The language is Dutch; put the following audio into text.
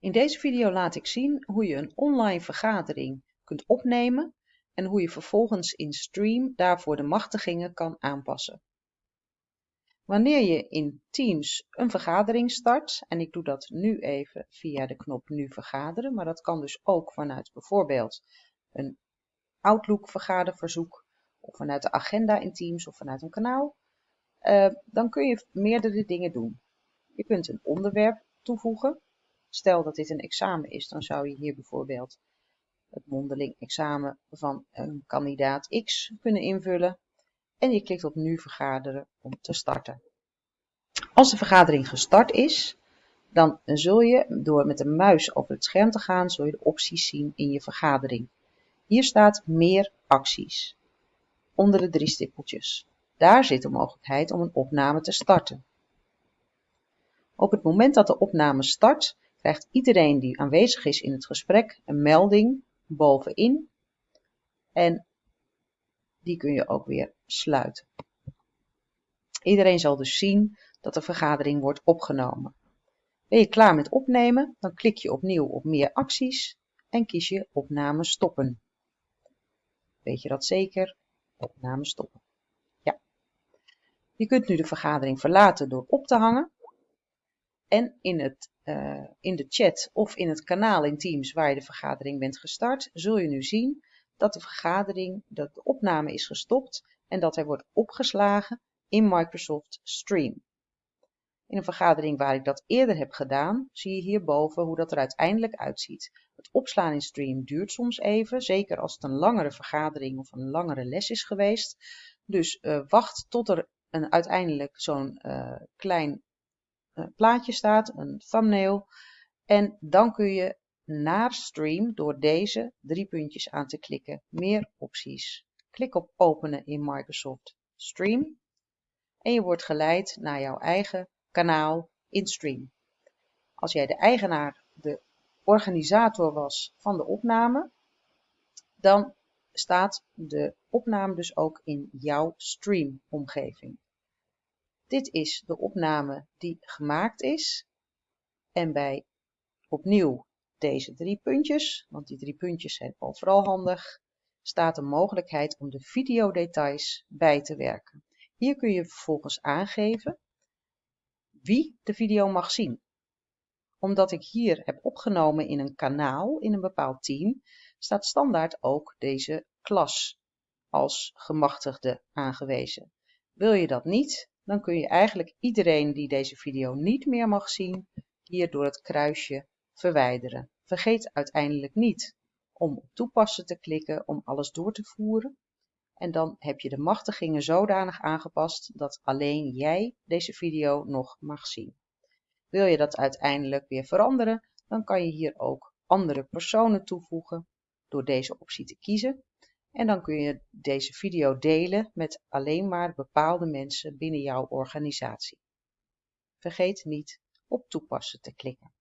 In deze video laat ik zien hoe je een online vergadering kunt opnemen en hoe je vervolgens in Stream daarvoor de machtigingen kan aanpassen. Wanneer je in Teams een vergadering start, en ik doe dat nu even via de knop Nu vergaderen, maar dat kan dus ook vanuit bijvoorbeeld een Outlook vergaderverzoek of vanuit de agenda in Teams of vanuit een kanaal, uh, dan kun je meerdere dingen doen. Je kunt een onderwerp toevoegen. Stel dat dit een examen is, dan zou je hier bijvoorbeeld het mondeling examen van een kandidaat X kunnen invullen. En je klikt op nu vergaderen om te starten. Als de vergadering gestart is, dan zul je door met de muis over het scherm te gaan, zul je de opties zien in je vergadering. Hier staat meer acties. Onder de drie stippeltjes. Daar zit de mogelijkheid om een opname te starten. Op het moment dat de opname start, krijgt iedereen die aanwezig is in het gesprek een melding bovenin en die kun je ook weer sluiten. Iedereen zal dus zien dat de vergadering wordt opgenomen. Ben je klaar met opnemen, dan klik je opnieuw op meer acties en kies je opname stoppen. Weet je dat zeker? Opname stoppen. Ja. Je kunt nu de vergadering verlaten door op te hangen en in, het, uh, in de chat of in het kanaal in Teams waar je de vergadering bent gestart, zul je nu zien dat de vergadering, dat de opname is gestopt en dat hij wordt opgeslagen in Microsoft Stream. In een vergadering waar ik dat eerder heb gedaan, zie je hierboven hoe dat er uiteindelijk uitziet. Het opslaan in Stream duurt soms even, zeker als het een langere vergadering of een langere les is geweest. Dus uh, wacht tot er een, uiteindelijk zo'n uh, klein plaatje staat, een thumbnail. En dan kun je naar Stream door deze drie puntjes aan te klikken. Meer opties. Klik op openen in Microsoft Stream. En je wordt geleid naar jouw eigen kanaal in Stream. Als jij de eigenaar, de organisator was van de opname, dan staat de opname dus ook in jouw Stream omgeving. Dit is de opname die gemaakt is. En bij opnieuw deze drie puntjes, want die drie puntjes zijn overal handig, staat de mogelijkheid om de videodetails bij te werken. Hier kun je vervolgens aangeven wie de video mag zien. Omdat ik hier heb opgenomen in een kanaal, in een bepaald team, staat standaard ook deze klas als gemachtigde aangewezen. Wil je dat niet, dan kun je eigenlijk iedereen die deze video niet meer mag zien, hier door het kruisje verwijderen. Vergeet uiteindelijk niet om op toepassen te klikken om alles door te voeren. En dan heb je de machtigingen zodanig aangepast dat alleen jij deze video nog mag zien. Wil je dat uiteindelijk weer veranderen, dan kan je hier ook andere personen toevoegen door deze optie te kiezen. En dan kun je deze video delen met alleen maar bepaalde mensen binnen jouw organisatie. Vergeet niet op toepassen te klikken.